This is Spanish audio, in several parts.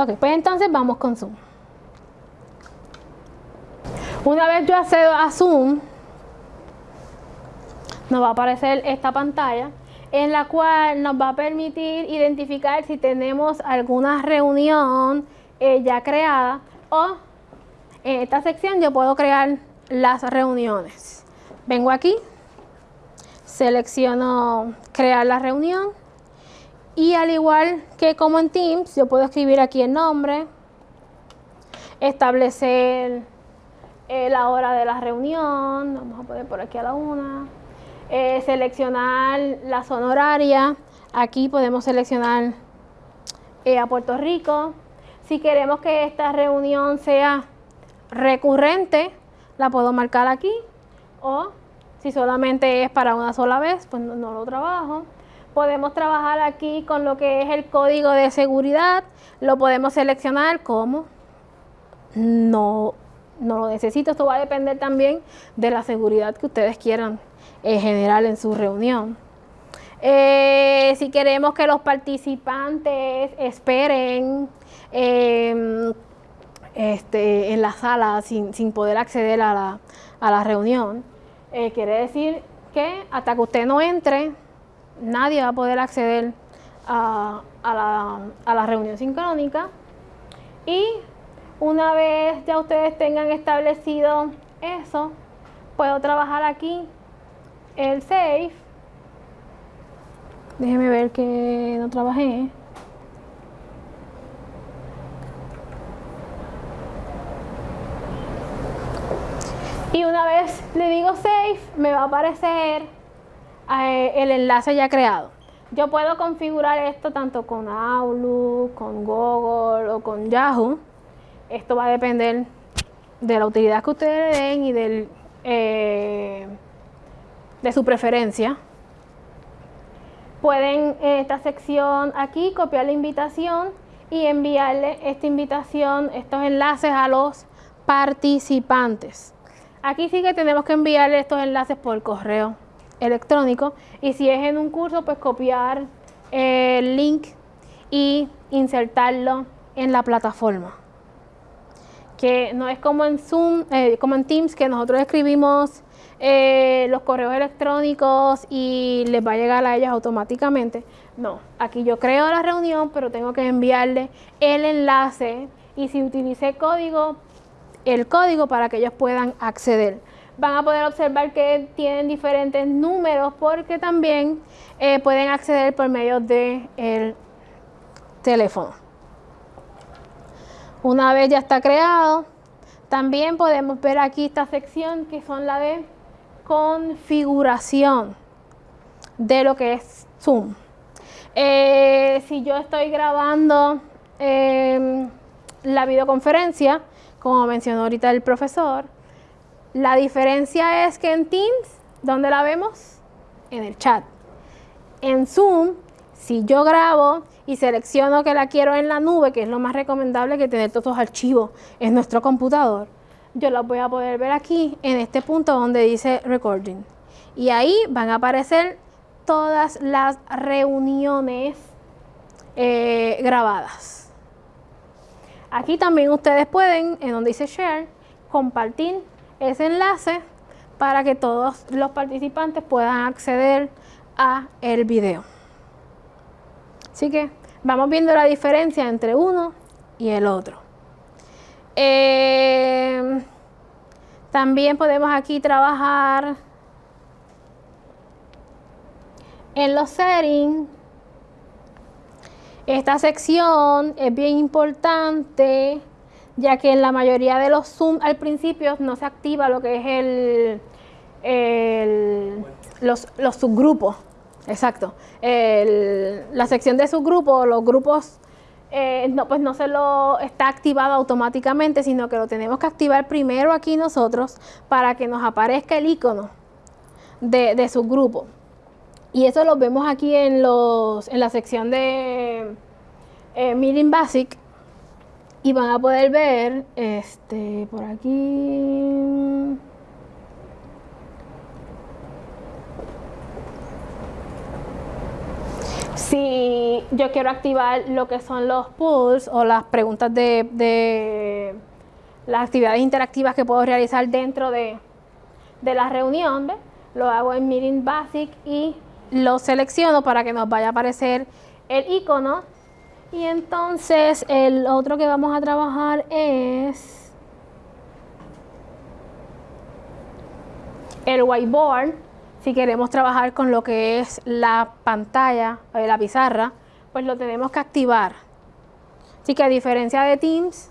Ok, pues entonces vamos con Zoom. Una vez yo accedo a Zoom, nos va a aparecer esta pantalla en la cual nos va a permitir identificar si tenemos alguna reunión eh, ya creada o en esta sección yo puedo crear las reuniones. Vengo aquí, selecciono crear la reunión y al igual que como en Teams, yo puedo escribir aquí el nombre, establecer eh, la hora de la reunión, vamos a poner por aquí a la una, eh, seleccionar la zona horaria, aquí podemos seleccionar eh, a Puerto Rico, si queremos que esta reunión sea recurrente, la puedo marcar aquí o si solamente es para una sola vez, pues no, lo trabajo. Podemos trabajar aquí con lo que es el código de seguridad, lo podemos seleccionar como no, no lo necesito, esto va a depender también de la seguridad que ustedes quieran eh, generar en su reunión. Eh, si queremos que los participantes esperen Em, este, en la sala sin, poder acceder a la, reunión. Eh, quiere decir que hasta que usted no entre, nadie va a poder acceder a, la, reunión sincrónica. Y una vez ya ustedes tengan establecido eso, puedo trabajar aquí el save. Déjeme ver que no trabajé. Y una vez le digo save, me va a aparecer eh, el enlace ya creado. Yo puedo configurar esto tanto con Outlook, con Google o con Yahoo. Esto va a depender de la utilidad que ustedes le den y del, eh, de su preferencia. Pueden en esta sección aquí copiar la invitación y enviarle esta invitación, estos enlaces a los participantes. Aquí sí que tenemos que enviarle estos enlaces por correo electrónico y si es en un curso, pues copiar el link y insertarlo en la plataforma. Que no es como en Zoom, eh, como en Teams, que nosotros escribimos eh, los correos electrónicos y les va a llegar a ellos automáticamente. No, aquí yo creo la reunión, pero tengo que enviarle el enlace y si utilicé código, el código para que ellos puedan acceder. Van a poder observar que tienen diferentes números porque también eh, pueden acceder por medio del el teléfono. Una vez ya está creado, también podemos ver aquí esta sección que son la de configuración de lo que es Zoom. Eh, si yo estoy grabando em, la videoconferencia, como mencionó ahorita el profesor. La diferencia es que en Teams, ¿dónde la vemos? En el chat. En Zoom, si yo grabo y selecciono que la quiero en la nube, que es lo más recomendable que tener todos los archivos en nuestro computador, yo los voy a poder ver aquí en este punto donde dice recording. Y ahí van a aparecer todas las reuniones eh, grabadas. Aquí también ustedes pueden, en donde dice share, compartir ese enlace para que todos los participantes puedan acceder a el video. Así que vamos viendo la diferencia entre uno y el otro. Eh, también podemos aquí trabajar en los settings esta sección es bien importante ya que en la mayoría de los Zoom al principio no se activa lo que es el, los, subgrupos. Exacto. la sección de subgrupos, los grupos, eh, no, pues no se lo está activado automáticamente, sino que lo tenemos que activar primero aquí nosotros para que nos aparezca el icono de, de subgrupo. Y eso lo vemos aquí en, los, en la sección de eh, Meeting Basic y van a poder ver este por aquí si yo quiero activar lo que son los polls o las preguntas de, las actividades interactivas que puedo realizar dentro de, la reunión, lo hago en Meeting Basic y lo selecciono para que nos vaya a aparecer el icono. Y entonces el otro que vamos a trabajar es el whiteboard si queremos trabajar con lo que es la pantalla, eh, la pizarra, pues lo tenemos que activar. Así que a diferencia de Teams,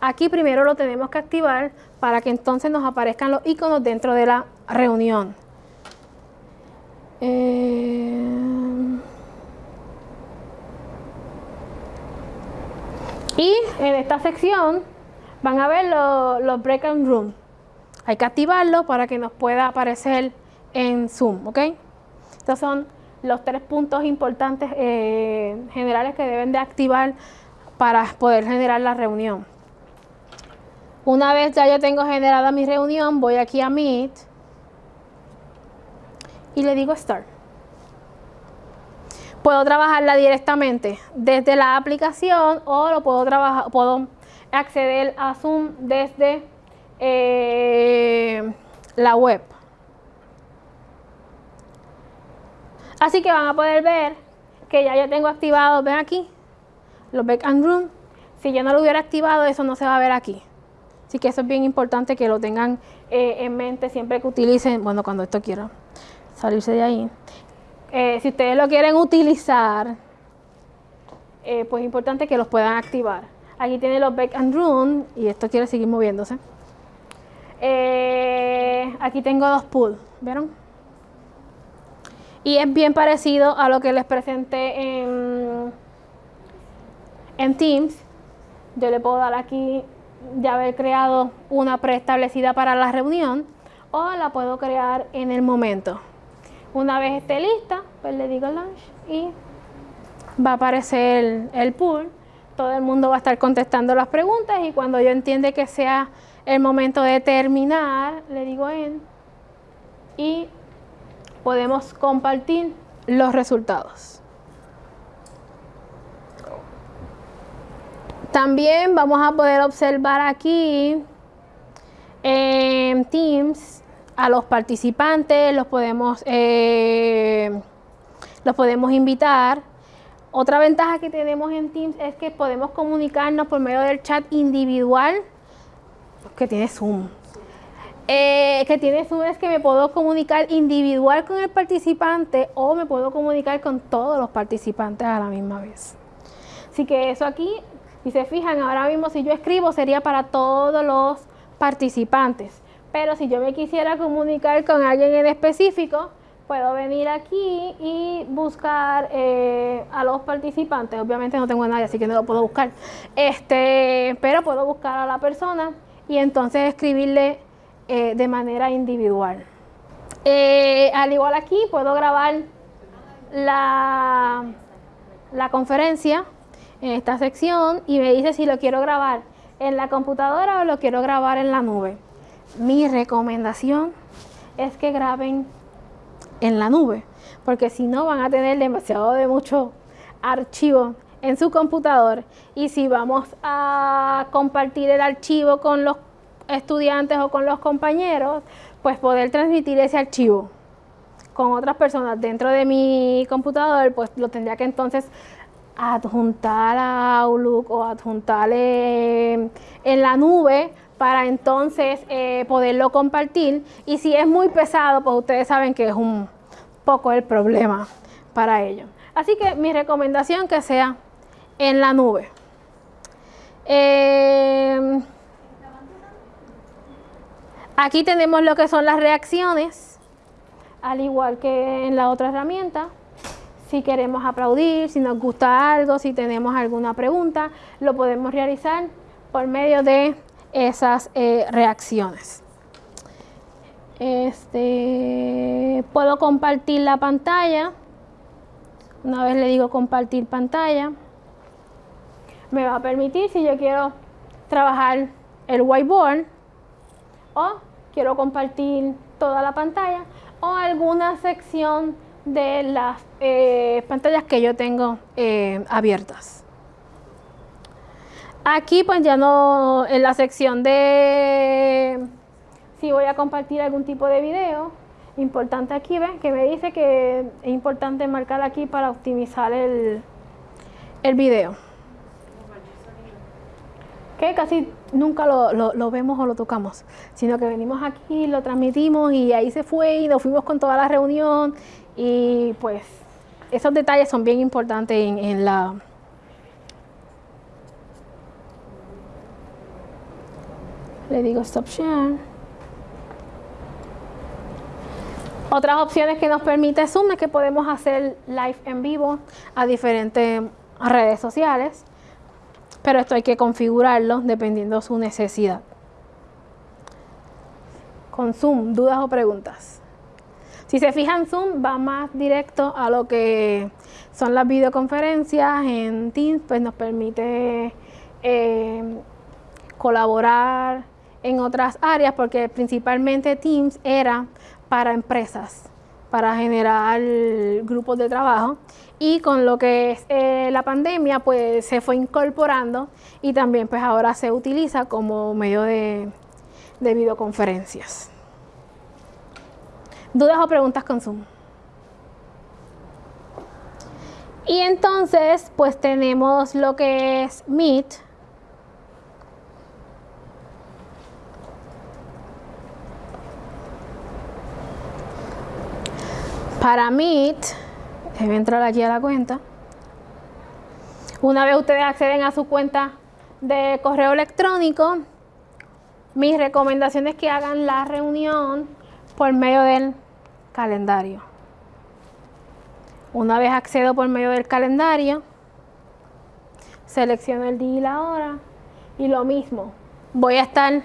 aquí primero lo tenemos que activar para que entonces nos aparezcan los iconos dentro de la reunión. Eh, y en esta sección van a ver los, los breakout room. Hay que activarlo para que nos pueda aparecer en Zoom, ¿ok? Estos son los tres puntos importantes eh, generales que deben de activar para poder generar la reunión. Una vez ya yo tengo generada mi reunión, voy aquí a Meet y le digo Start. Puedo trabajarla directamente desde la aplicación o lo puedo trabajar, puedo acceder a Zoom desde eh, la web. Así que van a poder ver que ya yo tengo activado, ven aquí, los back and room. Si yo no lo hubiera activado, eso no se va a ver aquí. Así que eso es bien importante que lo tengan eh, en mente siempre que utilicen, bueno, cuando esto quiera salirse de ahí. Eh, si ustedes lo quieren utilizar, eh, pues es importante que los puedan activar. Aquí tiene los back and room y esto quiere seguir moviéndose. aquí tengo dos pools, ¿vieron? Y es bien parecido a lo que les presenté en, en Teams. Yo le puedo dar aquí ya haber creado una preestablecida para la reunión o la puedo crear en el momento. Una vez esté lista, pues le digo launch y va a aparecer el, el pool. Todo el mundo va a estar contestando las preguntas y cuando yo entiende que sea el momento de terminar, le digo en y podemos compartir los resultados. También vamos a poder observar aquí en Teams a los participantes, los podemos, eh, los podemos invitar. Otra ventaja que tenemos en Teams es que podemos comunicarnos por medio del chat individual que tiene Zoom. Eh, que tiene Zoom es que me puedo comunicar individual con el participante o me puedo comunicar con todos los participantes a la misma vez. Así que eso aquí, si se fijan, ahora mismo si yo escribo sería para todos los participantes. Pero si yo me quisiera comunicar con alguien en específico, puedo venir aquí y buscar eh, a los participantes. Obviamente no tengo nadie, así que no lo puedo buscar. Este, pero puedo buscar a la persona y entonces escribirle eh, de manera individual. Eh, al igual aquí puedo grabar la, la conferencia en esta sección y me dice si lo quiero grabar en la computadora o lo quiero grabar en la nube. Mi recomendación es que graben en la nube, porque si no van a tener demasiado de mucho archivo en su computador. Y si vamos a compartir el archivo con los estudiantes o con los compañeros, pues poder transmitir ese archivo con otras personas dentro de mi computador, pues lo tendría que entonces adjuntar a Outlook o adjuntar en la nube para entonces eh, poderlo compartir. Y si es muy pesado, pues ustedes saben que es un poco el problema para ello. Así que mi recomendación que sea en la nube. Eh, Aquí tenemos lo que son las reacciones, al igual que en la otra herramienta. Si queremos aplaudir, si nos gusta algo, si tenemos alguna pregunta, lo podemos realizar por medio de esas eh, reacciones. Este, puedo compartir la pantalla. Una vez le digo compartir pantalla, me va a permitir si yo quiero trabajar el whiteboard o quiero compartir toda la pantalla o alguna sección de las eh, pantallas que yo tengo eh, abiertas. Aquí pues ya no, en la sección de si voy a compartir algún tipo de video, importante aquí, ¿ven? Que me dice que es importante marcar aquí para optimizar el, el video. Que casi nunca lo, lo, vemos o lo tocamos, sino que venimos aquí, lo transmitimos y ahí se fue y nos fuimos con toda la reunión y pues esos detalles son bien importantes en, en la... Le digo stop share. Otras opciones que nos permite Zoom es que podemos hacer live en vivo a diferentes redes sociales, pero esto hay que configurarlo dependiendo de su necesidad. Con Zoom, dudas o preguntas. Si se fijan, Zoom va más directo a lo que son las videoconferencias en Teams, pues nos permite eh, colaborar en otras áreas, porque principalmente Teams era para empresas, para generar grupos de trabajo. Y con lo que es eh, la pandemia, pues se fue incorporando y también pues ahora se utiliza como medio de, de videoconferencias. ¿Dudas o preguntas con Zoom? Y entonces, pues tenemos lo que es Meet, Para voy a entrar aquí a la cuenta. Una vez ustedes acceden a su cuenta de correo electrónico, mi recomendación es que hagan la reunión por medio del calendario. Una vez accedo por medio del calendario, selecciono el día y la hora y lo mismo. Voy a estar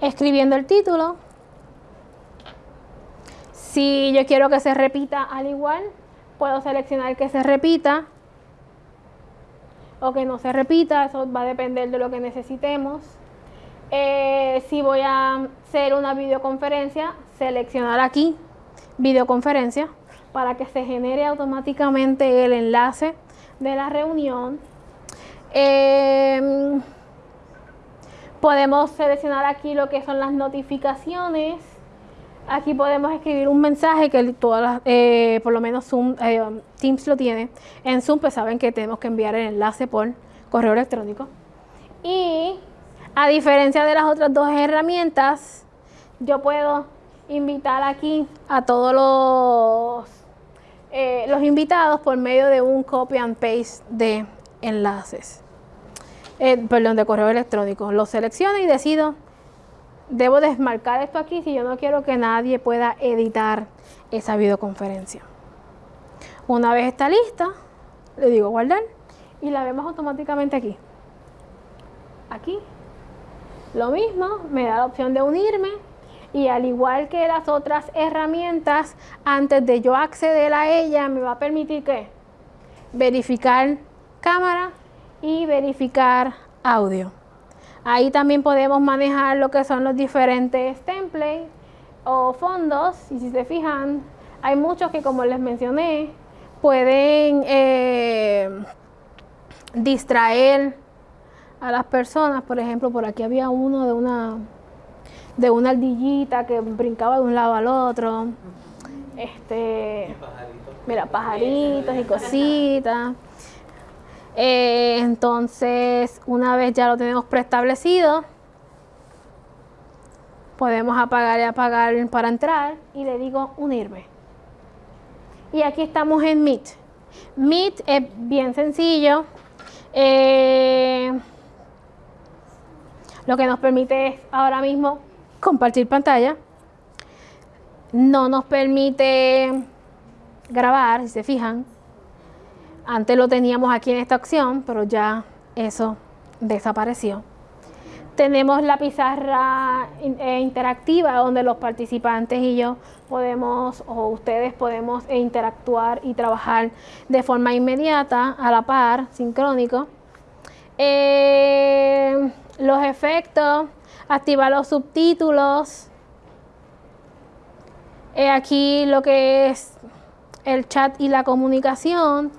escribiendo el título, si yo quiero que se repita al igual, puedo seleccionar que se repita o que no se repita, eso va a depender de lo que necesitemos. Eh, si voy a hacer una videoconferencia, seleccionar aquí videoconferencia para que se genere automáticamente el enlace de la reunión. Em, podemos seleccionar aquí lo que son las notificaciones Aquí podemos escribir un mensaje que todas eh, por lo menos Zoom, eh, Teams lo tiene. En Zoom pues saben que tenemos que enviar el enlace por correo electrónico. Y a diferencia de las otras dos herramientas, yo puedo invitar aquí a todos los, eh, los invitados por medio de un copy and paste de enlaces. perdón, de correo electrónico. Lo selecciono y decido debo desmarcar esto aquí si yo no quiero que nadie pueda editar esa videoconferencia. Una vez está lista, le digo guardar y la vemos automáticamente aquí. Aquí. Lo mismo, me da la opción de unirme y al igual que las otras herramientas, antes de yo acceder a ella, me va a permitir que verificar cámara y verificar audio. Ahí también podemos manejar lo que son los diferentes templates o fondos. Y si se fijan, hay muchos que como les mencioné, pueden eh, distraer a las personas. Por ejemplo, por aquí había uno de una de una ardillita que brincaba de un lado al otro. Este, mira, pajaritos y cositas. Eh, entonces, una vez ya lo tenemos preestablecido, podemos apagar y apagar para entrar y le digo unirme. Y aquí estamos en Meet. Meet es bien sencillo. Eh, lo que nos permite es ahora mismo compartir pantalla. No nos permite grabar, si se fijan. Antes lo teníamos aquí en esta opción, pero ya eso desapareció. Tenemos la pizarra eh, interactiva donde los participantes y yo podemos, o ustedes podemos interactuar y trabajar de forma inmediata, a la par, sincrónico. Eh, los efectos, activar los subtítulos, Eh, aquí lo que es el chat y la comunicación,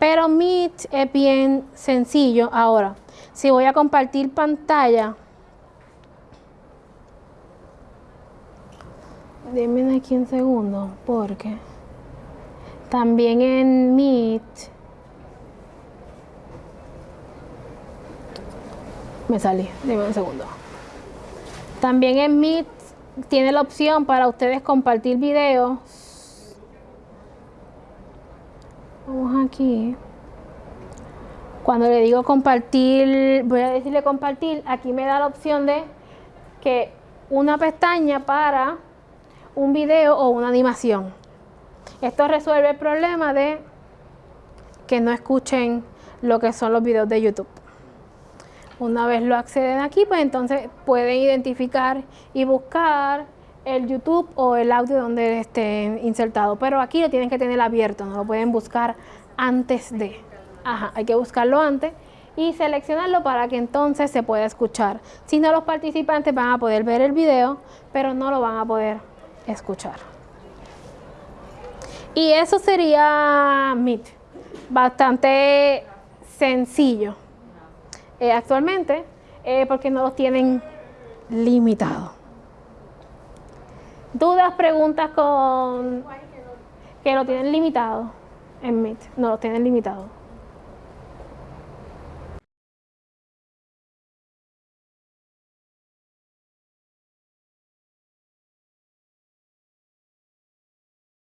pero Meet es bien sencillo. Ahora, si voy a compartir pantalla, denme aquí un segundo, porque también en Meet me salí, denme un segundo. También en Meet tiene la opción para ustedes compartir videos. Vamos aquí. Cuando le digo compartir, voy a decirle compartir, aquí me da la opción de que una pestaña para un video o una animación. Esto resuelve el problema de que no escuchen lo que son los videos de YouTube. Una vez lo acceden aquí, pues entonces pueden identificar y buscar el YouTube o el audio donde esté insertado. Pero aquí lo tienen que tener abierto, no lo pueden buscar antes de. Ajá, hay que buscarlo antes y seleccionarlo para que entonces se pueda escuchar. Si no, los participantes van a poder ver el video, pero no lo van a poder escuchar. Y eso sería Meet. Bastante sencillo. Eh, actualmente, eh, porque no los tienen limitados. ¿Dudas, preguntas con que lo tienen limitado en Meet? No lo tienen limitado.